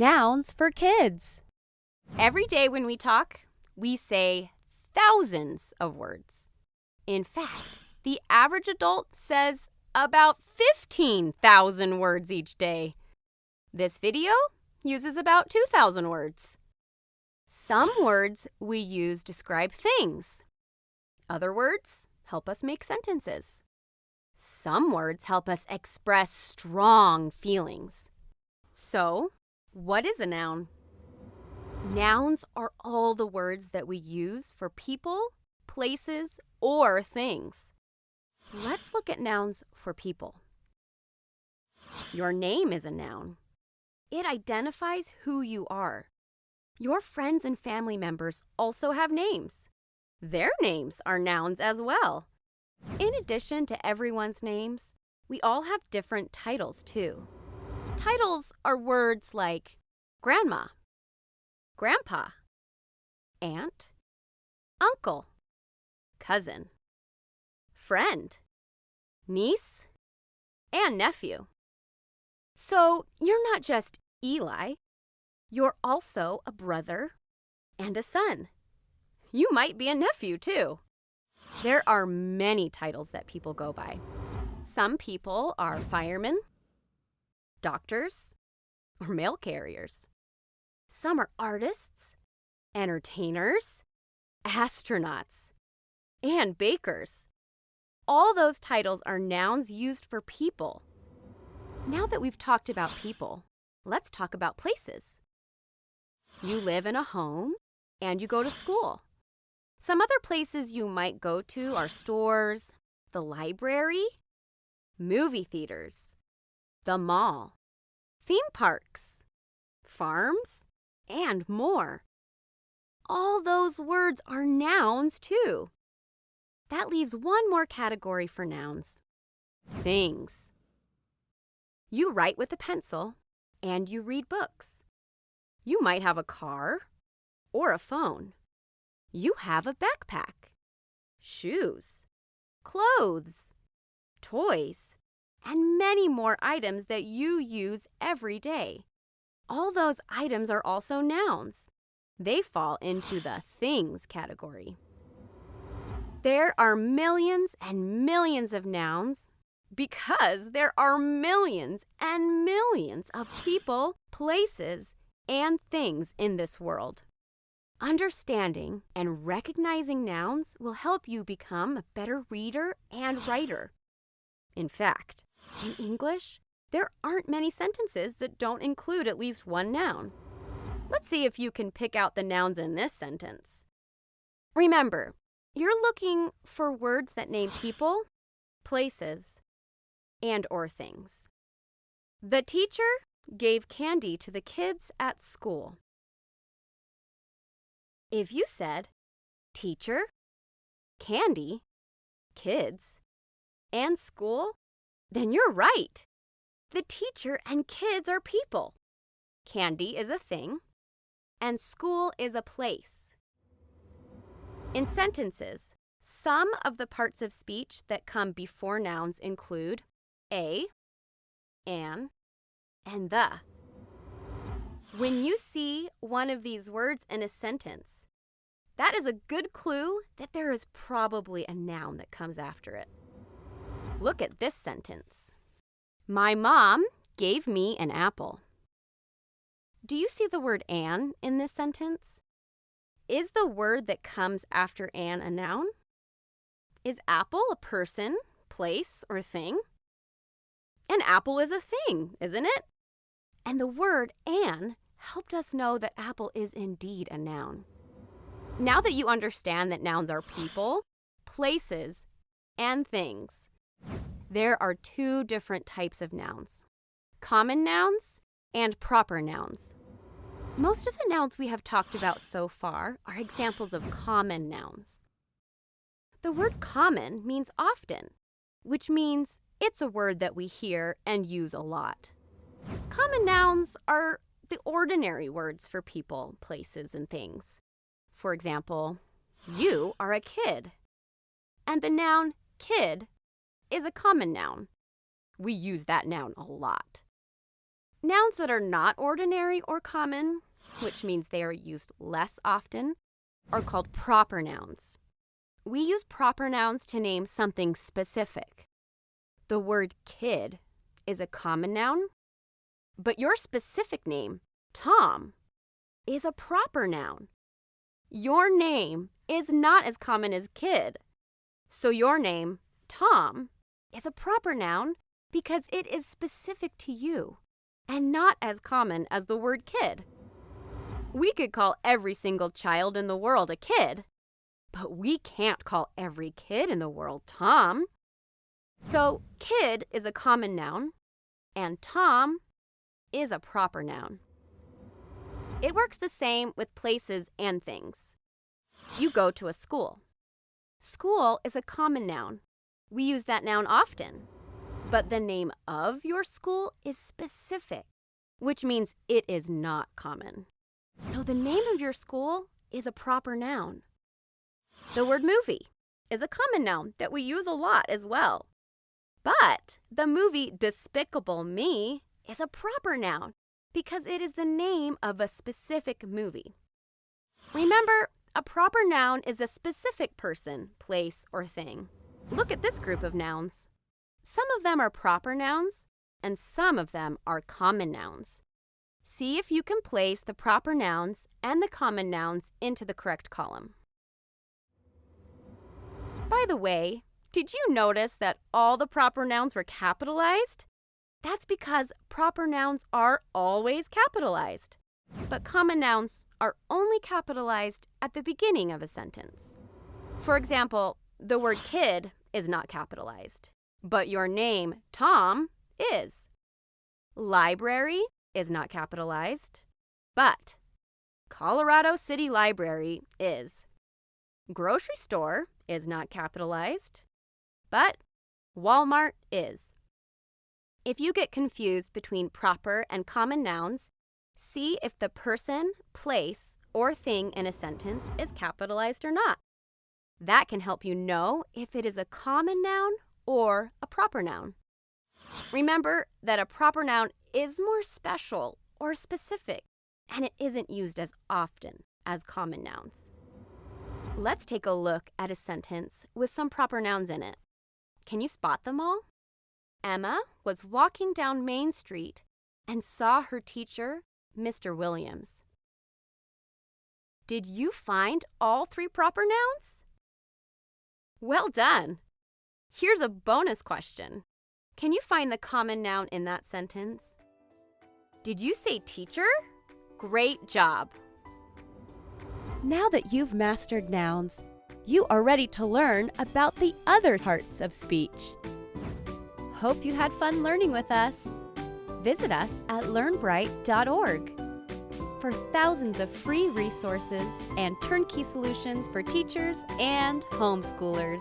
Nouns for kids. Every day when we talk, we say thousands of words. In fact, the average adult says about 15,000 words each day. This video uses about 2,000 words. Some words we use describe things. Other words help us make sentences. Some words help us express strong feelings. So, what is a noun? Nouns are all the words that we use for people, places, or things. Let's look at nouns for people. Your name is a noun. It identifies who you are. Your friends and family members also have names. Their names are nouns as well. In addition to everyone's names, we all have different titles too. Titles are words like grandma, grandpa, aunt, uncle, cousin, friend, niece, and nephew. So you're not just Eli, you're also a brother and a son. You might be a nephew too. There are many titles that people go by. Some people are firemen, doctors, or mail carriers. Some are artists, entertainers, astronauts, and bakers. All those titles are nouns used for people. Now that we've talked about people, let's talk about places. You live in a home and you go to school. Some other places you might go to are stores, the library, movie theaters, the mall, theme parks, farms, and more. All those words are nouns too. That leaves one more category for nouns things. You write with a pencil and you read books. You might have a car or a phone. You have a backpack, shoes, clothes, toys, and many more items that you use every day. All those items are also nouns. They fall into the things category. There are millions and millions of nouns because there are millions and millions of people, places, and things in this world. Understanding and recognizing nouns will help you become a better reader and writer. In fact, in English, there aren't many sentences that don't include at least one noun. Let's see if you can pick out the nouns in this sentence. Remember, you're looking for words that name people, places, and or things. The teacher gave candy to the kids at school. If you said teacher, candy, kids, and school, then you're right. The teacher and kids are people. Candy is a thing, and school is a place. In sentences, some of the parts of speech that come before nouns include a, an, and the. When you see one of these words in a sentence, that is a good clue that there is probably a noun that comes after it. Look at this sentence. My mom gave me an apple. Do you see the word an in this sentence? Is the word that comes after an a noun? Is apple a person, place, or thing? An apple is a thing, isn't it? And the word an helped us know that apple is indeed a noun. Now that you understand that nouns are people, places, and things, there are two different types of nouns common nouns and proper nouns. Most of the nouns we have talked about so far are examples of common nouns. The word common means often, which means it's a word that we hear and use a lot. Common nouns are the ordinary words for people, places, and things. For example, you are a kid. And the noun kid is a common noun. We use that noun a lot. Nouns that are not ordinary or common, which means they are used less often, are called proper nouns. We use proper nouns to name something specific. The word kid is a common noun, but your specific name, Tom, is a proper noun. Your name is not as common as kid. So your name, Tom, is a proper noun because it is specific to you and not as common as the word kid. We could call every single child in the world a kid, but we can't call every kid in the world Tom. So, kid is a common noun, and Tom is a proper noun. It works the same with places and things. You go to a school. School is a common noun. We use that noun often. But the name of your school is specific, which means it is not common. So the name of your school is a proper noun. The word movie is a common noun that we use a lot as well. But the movie Despicable Me is a proper noun because it is the name of a specific movie. Remember, a proper noun is a specific person, place, or thing. Look at this group of nouns. Some of them are proper nouns, and some of them are common nouns. See if you can place the proper nouns and the common nouns into the correct column. By the way, did you notice that all the proper nouns were capitalized? That's because proper nouns are always capitalized, but common nouns are only capitalized at the beginning of a sentence. For example, the word kid is not capitalized. But your name, Tom, is. Library is not capitalized, but Colorado City Library is. Grocery store is not capitalized, but Walmart is. If you get confused between proper and common nouns, see if the person, place, or thing in a sentence is capitalized or not. That can help you know if it is a common noun or a proper noun. Remember that a proper noun is more special or specific, and it isn't used as often as common nouns. Let's take a look at a sentence with some proper nouns in it. Can you spot them all? Emma was walking down Main Street and saw her teacher, Mr. Williams. Did you find all three proper nouns? Well done! Here's a bonus question. Can you find the common noun in that sentence? Did you say teacher? Great job. Now that you've mastered nouns, you are ready to learn about the other parts of speech. Hope you had fun learning with us. Visit us at learnbright.org for thousands of free resources and turnkey solutions for teachers and homeschoolers.